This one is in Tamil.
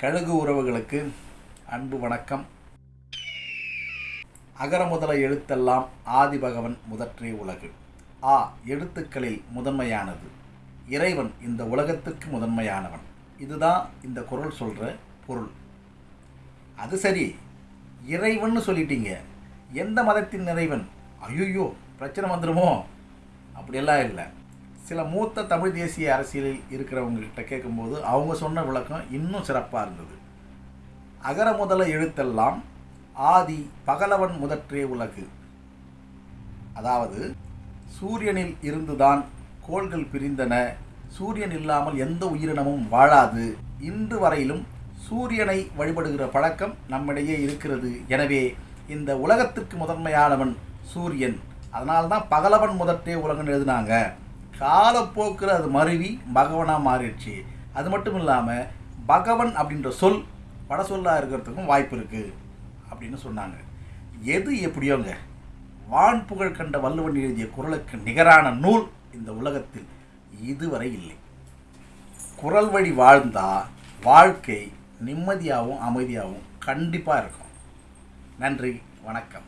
கழுகு உறவுகளுக்கு அன்பு வணக்கம். அகர முதல எழுத்தெல்லாம் ஆதிபகவன் முதற்றே உலகு. ஆ எழுத்துக்களில் முதன்மையானது. இறைவன் இந்த உலகத்துக்கு முதன்மையானவன். இதுதான் இந்த குரல் சொல்கிற பொருள். அது சரி இறைவன்னு சொல்லிட்டீங்க. எந்த மதத்தின் இறைவன்? ஐயோ பிரச்சனை வந்துடுமோ அப்படியெல்லாம் இல்லை. சில மூத்த தமிழ் தேசிய அரசியலில் இருக்கிறவங்கள்கிட்ட கேட்கும்போது அவங்க சொன்ன விளக்கம் இன்னும் சிறப்பாக இருந்தது. அகர முதல எழுத்தெல்லாம் ஆதி பகலவன் முதற்றே உலகு. அதாவது சூரியனில் இருந்துதான் கோள்கள் பிரிந்தன சூரியன் இல்லாமல் எந்த உயிரினமும் வாழாது. இன்று வரையிலும் சூரியனை வழிபடுகிற பழக்கம் நம்மிடையே இருக்கிறது. எனவே இந்த உலகத்திற்கு முதன்மையானவன் சூரியன். அதனால்தான் பகலவன் முதற்றே உலகன்னு எழுதினாங்க. காலப்போக்கில் அது மருவி பகவனாக மாறிடுச்சு. அது மட்டும் இல்லாமல் பகவன் அப்படின்ற சொல் வட சொல்லாக இருக்கிறதுக்கும் வாய்ப்பு இருக்குது அப்படின்னு சொன்னாங்க. எது எப்படியோங்க? வான் புகழ் கண்ட வள்ளுவன் எழுதிய குரலுக்கு நிகரான நூல் இந்த உலகத்தில் இதுவரை இல்லை. குரல் வழி வாழ்ந்தால் வாழ்க்கை நிம்மதியாகவும் அமைதியாகவும் கண்டிப்பாக இருக்கும். நன்றி வணக்கம்.